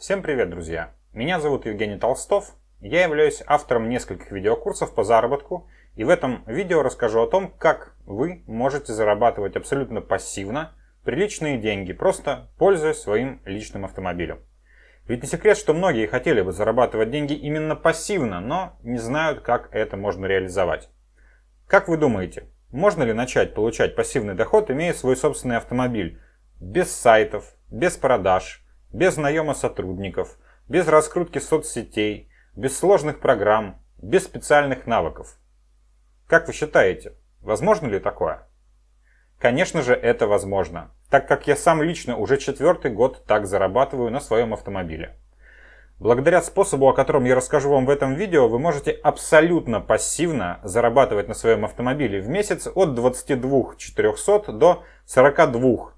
Всем привет, друзья! Меня зовут Евгений Толстов. Я являюсь автором нескольких видеокурсов по заработку. И в этом видео расскажу о том, как вы можете зарабатывать абсолютно пассивно приличные деньги, просто пользуясь своим личным автомобилем. Ведь не секрет, что многие хотели бы зарабатывать деньги именно пассивно, но не знают, как это можно реализовать. Как вы думаете, можно ли начать получать пассивный доход, имея свой собственный автомобиль, без сайтов, без продаж, без наема сотрудников, без раскрутки соцсетей, без сложных программ, без специальных навыков? Как вы считаете, возможно ли такое? Конечно же, это возможно, так как я сам лично уже четвертый год так зарабатываю на своем автомобиле. Благодаря способу, о котором я расскажу вам в этом видео, вы можете абсолютно пассивно зарабатывать на своем автомобиле в месяц от 22 400 до 42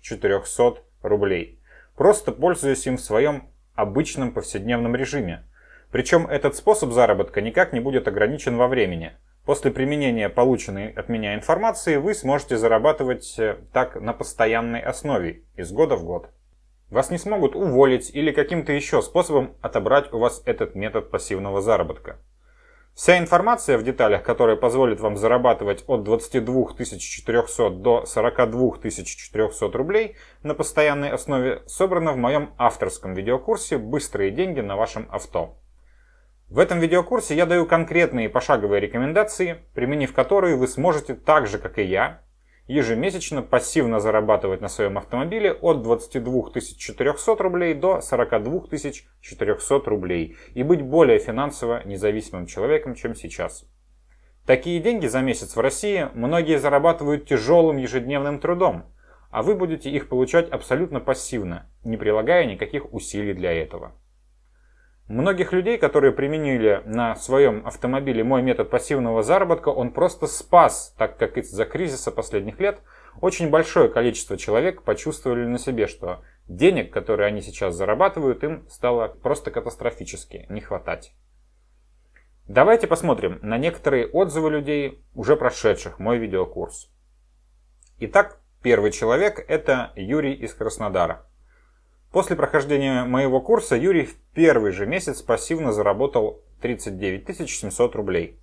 400 рублей, просто пользуясь им в своем обычном повседневном режиме. Причем этот способ заработка никак не будет ограничен во времени – После применения полученной от меня информации вы сможете зарабатывать э, так на постоянной основе, из года в год. Вас не смогут уволить или каким-то еще способом отобрать у вас этот метод пассивного заработка. Вся информация в деталях, которая позволит вам зарабатывать от 22 400 до 42 400 рублей на постоянной основе, собрана в моем авторском видеокурсе «Быстрые деньги на вашем авто». В этом видеокурсе я даю конкретные пошаговые рекомендации, применив которые вы сможете так же, как и я, ежемесячно пассивно зарабатывать на своем автомобиле от 22 400 рублей до 42 400 рублей и быть более финансово независимым человеком, чем сейчас. Такие деньги за месяц в России многие зарабатывают тяжелым ежедневным трудом, а вы будете их получать абсолютно пассивно, не прилагая никаких усилий для этого. Многих людей, которые применили на своем автомобиле мой метод пассивного заработка, он просто спас, так как из-за кризиса последних лет очень большое количество человек почувствовали на себе, что денег, которые они сейчас зарабатывают, им стало просто катастрофически не хватать. Давайте посмотрим на некоторые отзывы людей, уже прошедших мой видеокурс. Итак, первый человек это Юрий из Краснодара. После прохождения моего курса Юрий в первый же месяц пассивно заработал 39 700 рублей.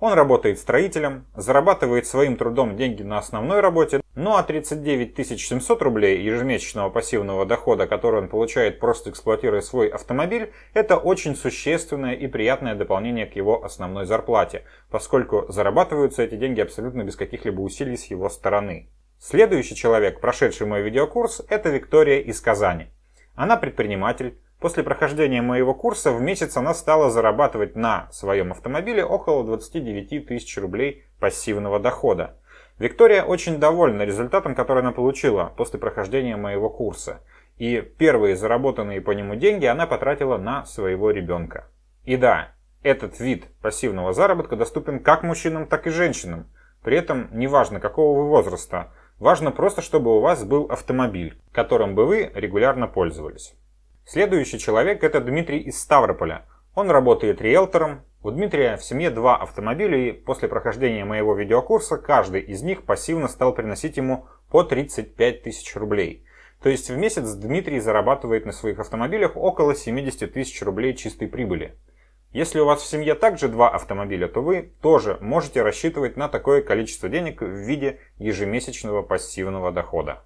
Он работает строителем, зарабатывает своим трудом деньги на основной работе, ну а 39 700 рублей ежемесячного пассивного дохода, который он получает просто эксплуатируя свой автомобиль, это очень существенное и приятное дополнение к его основной зарплате, поскольку зарабатываются эти деньги абсолютно без каких-либо усилий с его стороны. Следующий человек, прошедший мой видеокурс, это Виктория из Казани. Она предприниматель. После прохождения моего курса в месяц она стала зарабатывать на своем автомобиле около 29 тысяч рублей пассивного дохода. Виктория очень довольна результатом, который она получила после прохождения моего курса. И первые заработанные по нему деньги она потратила на своего ребенка. И да, этот вид пассивного заработка доступен как мужчинам, так и женщинам. При этом неважно какого вы возраста, Важно просто, чтобы у вас был автомобиль, которым бы вы регулярно пользовались. Следующий человек это Дмитрий из Ставрополя. Он работает риэлтором. У Дмитрия в семье два автомобиля и после прохождения моего видеокурса каждый из них пассивно стал приносить ему по 35 тысяч рублей. То есть в месяц Дмитрий зарабатывает на своих автомобилях около 70 тысяч рублей чистой прибыли. Если у вас в семье также два автомобиля, то вы тоже можете рассчитывать на такое количество денег в виде ежемесячного пассивного дохода.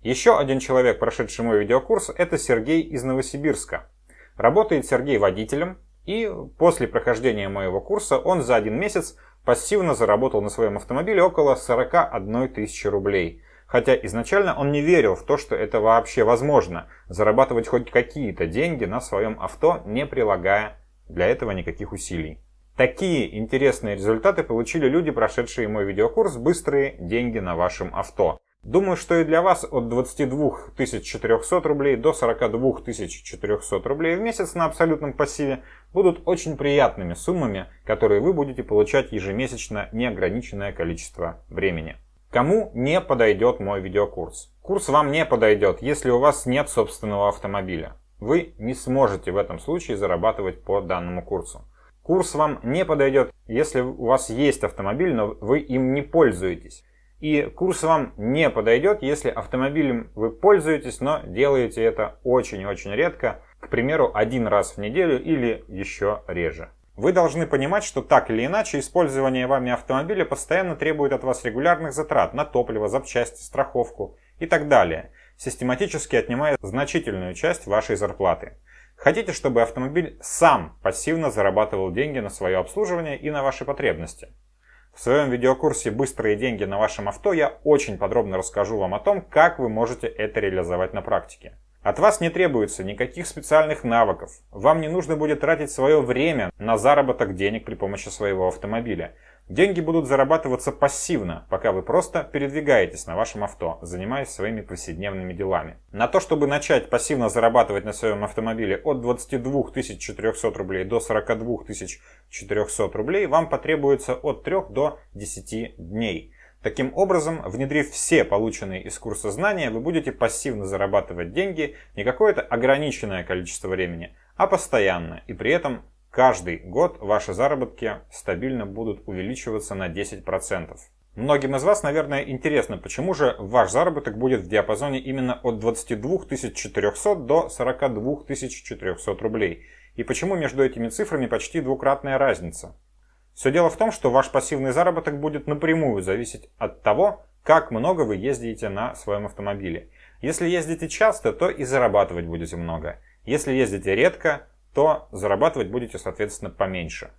Еще один человек, прошедший мой видеокурс, это Сергей из Новосибирска. Работает Сергей водителем, и после прохождения моего курса он за один месяц пассивно заработал на своем автомобиле около 41 тысячи рублей. Хотя изначально он не верил в то, что это вообще возможно, зарабатывать хоть какие-то деньги на своем авто, не прилагая для этого никаких усилий. Такие интересные результаты получили люди, прошедшие мой видеокурс «Быстрые деньги на вашем авто». Думаю, что и для вас от 22 400 рублей до 42 400 рублей в месяц на абсолютном пассиве будут очень приятными суммами, которые вы будете получать ежемесячно неограниченное количество времени. Кому не подойдет мой видеокурс? Курс вам не подойдет, если у вас нет собственного автомобиля вы не сможете в этом случае зарабатывать по данному курсу. Курс вам не подойдет, если у вас есть автомобиль, но вы им не пользуетесь. И курс вам не подойдет, если автомобилем вы пользуетесь, но делаете это очень-очень редко, к примеру, один раз в неделю или еще реже. Вы должны понимать, что так или иначе использование вами автомобиля постоянно требует от вас регулярных затрат на топливо, запчасти, страховку и так далее, систематически отнимая значительную часть вашей зарплаты. Хотите, чтобы автомобиль сам пассивно зарабатывал деньги на свое обслуживание и на ваши потребности? В своем видеокурсе «Быстрые деньги на вашем авто» я очень подробно расскажу вам о том, как вы можете это реализовать на практике. От вас не требуется никаких специальных навыков. Вам не нужно будет тратить свое время на заработок денег при помощи своего автомобиля. Деньги будут зарабатываться пассивно, пока вы просто передвигаетесь на вашем авто, занимаясь своими повседневными делами. На то, чтобы начать пассивно зарабатывать на своем автомобиле от 22 400 рублей до 42 400 рублей, вам потребуется от 3 до 10 дней. Таким образом, внедрив все полученные из курса знания, вы будете пассивно зарабатывать деньги не какое-то ограниченное количество времени, а постоянно, и при этом Каждый год ваши заработки стабильно будут увеличиваться на 10%. Многим из вас, наверное, интересно, почему же ваш заработок будет в диапазоне именно от 22 400 до 42 400 рублей. И почему между этими цифрами почти двукратная разница. Все дело в том, что ваш пассивный заработок будет напрямую зависеть от того, как много вы ездите на своем автомобиле. Если ездите часто, то и зарабатывать будете много. Если ездите редко, то зарабатывать будете, соответственно, поменьше.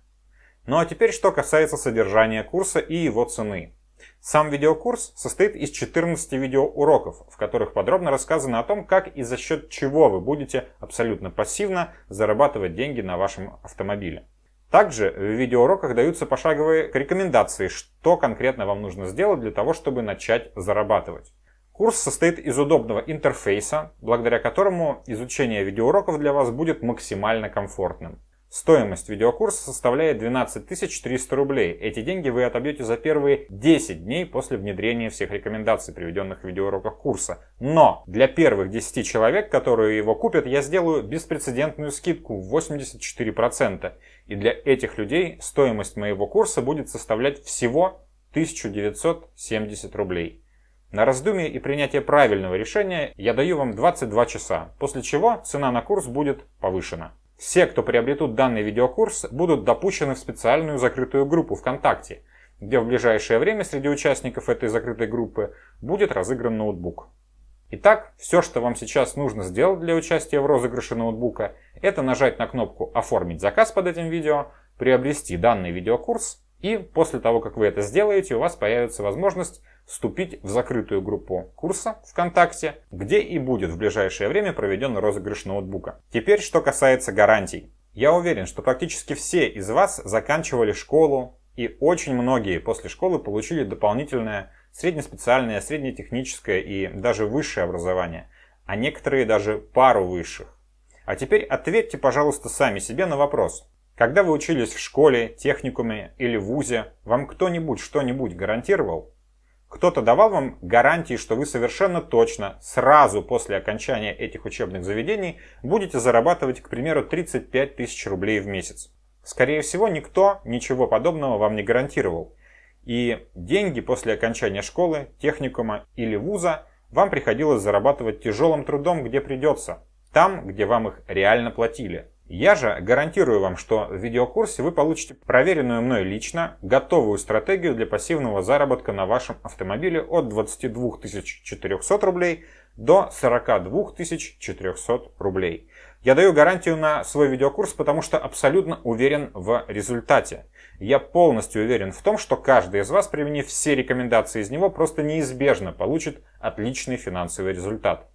Ну а теперь, что касается содержания курса и его цены. Сам видеокурс состоит из 14 видеоуроков, в которых подробно рассказано о том, как и за счет чего вы будете абсолютно пассивно зарабатывать деньги на вашем автомобиле. Также в видеоуроках даются пошаговые рекомендации, что конкретно вам нужно сделать для того, чтобы начать зарабатывать. Курс состоит из удобного интерфейса, благодаря которому изучение видеоуроков для вас будет максимально комфортным. Стоимость видеокурса составляет 12 300 рублей. Эти деньги вы отобьете за первые 10 дней после внедрения всех рекомендаций, приведенных в видеоуроках курса. Но для первых 10 человек, которые его купят, я сделаю беспрецедентную скидку в 84%. И для этих людей стоимость моего курса будет составлять всего 1970 рублей. На раздумье и принятие правильного решения я даю вам 22 часа, после чего цена на курс будет повышена. Все, кто приобретут данный видеокурс, будут допущены в специальную закрытую группу ВКонтакте, где в ближайшее время среди участников этой закрытой группы будет разыгран ноутбук. Итак, все, что вам сейчас нужно сделать для участия в розыгрыше ноутбука, это нажать на кнопку «Оформить заказ» под этим видео, приобрести данный видеокурс, и после того, как вы это сделаете, у вас появится возможность вступить в закрытую группу курса ВКонтакте, где и будет в ближайшее время проведен розыгрыш ноутбука. Теперь, что касается гарантий. Я уверен, что практически все из вас заканчивали школу, и очень многие после школы получили дополнительное среднеспециальное, среднетехническое и даже высшее образование, а некоторые даже пару высших. А теперь ответьте, пожалуйста, сами себе на вопрос. Когда вы учились в школе, техникуме или вузе, вам кто-нибудь что-нибудь гарантировал? Кто-то давал вам гарантии, что вы совершенно точно сразу после окончания этих учебных заведений будете зарабатывать, к примеру, 35 тысяч рублей в месяц. Скорее всего, никто ничего подобного вам не гарантировал. И деньги после окончания школы, техникума или вуза вам приходилось зарабатывать тяжелым трудом, где придется. Там, где вам их реально платили. Я же гарантирую вам, что в видеокурсе вы получите проверенную мной лично готовую стратегию для пассивного заработка на вашем автомобиле от 22 400 рублей до 42 400 рублей. Я даю гарантию на свой видеокурс, потому что абсолютно уверен в результате. Я полностью уверен в том, что каждый из вас, применив все рекомендации из него, просто неизбежно получит отличный финансовый результат.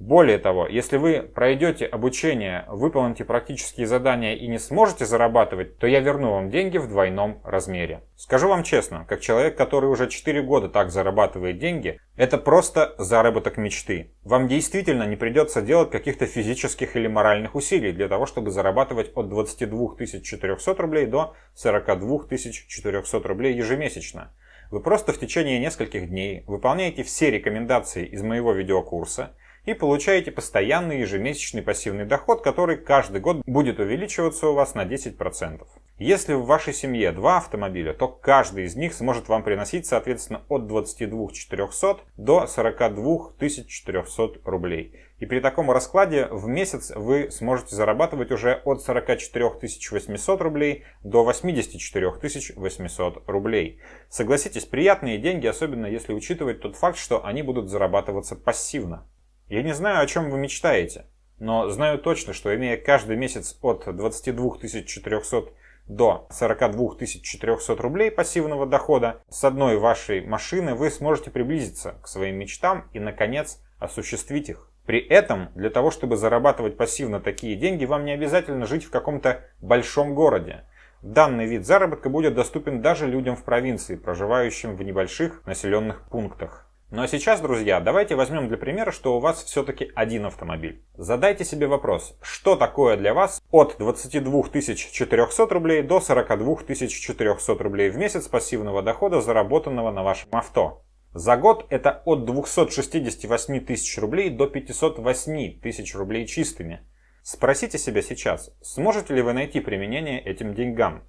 Более того, если вы пройдете обучение, выполните практические задания и не сможете зарабатывать, то я верну вам деньги в двойном размере. Скажу вам честно, как человек, который уже 4 года так зарабатывает деньги, это просто заработок мечты. Вам действительно не придется делать каких-то физических или моральных усилий для того, чтобы зарабатывать от 22 400 рублей до 42 400 рублей ежемесячно. Вы просто в течение нескольких дней выполняете все рекомендации из моего видеокурса – и получаете постоянный ежемесячный пассивный доход, который каждый год будет увеличиваться у вас на 10%. Если в вашей семье два автомобиля, то каждый из них сможет вам приносить, соответственно, от 22 400 до 42 400 рублей. И при таком раскладе в месяц вы сможете зарабатывать уже от 44 800 рублей до 84 800 рублей. Согласитесь, приятные деньги, особенно если учитывать тот факт, что они будут зарабатываться пассивно. Я не знаю, о чем вы мечтаете, но знаю точно, что имея каждый месяц от 22 400 до 42 400 рублей пассивного дохода с одной вашей машины вы сможете приблизиться к своим мечтам и, наконец, осуществить их. При этом, для того, чтобы зарабатывать пассивно такие деньги, вам не обязательно жить в каком-то большом городе. Данный вид заработка будет доступен даже людям в провинции, проживающим в небольших населенных пунктах. Ну а сейчас, друзья, давайте возьмем для примера, что у вас все-таки один автомобиль. Задайте себе вопрос, что такое для вас от 22 400 рублей до 42 400 рублей в месяц пассивного дохода, заработанного на вашем авто. За год это от 268 тысяч рублей до 508 тысяч рублей чистыми. Спросите себя сейчас, сможете ли вы найти применение этим деньгам?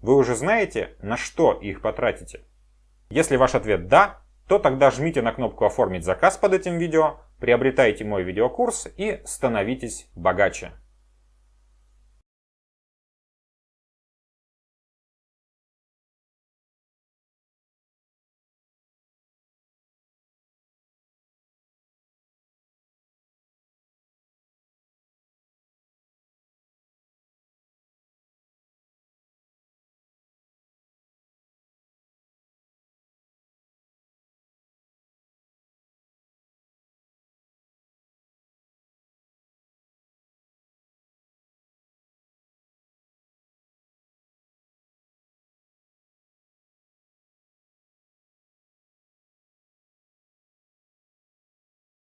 Вы уже знаете, на что их потратите? Если ваш ответ «да», то тогда жмите на кнопку «Оформить заказ» под этим видео, приобретайте мой видеокурс и становитесь богаче.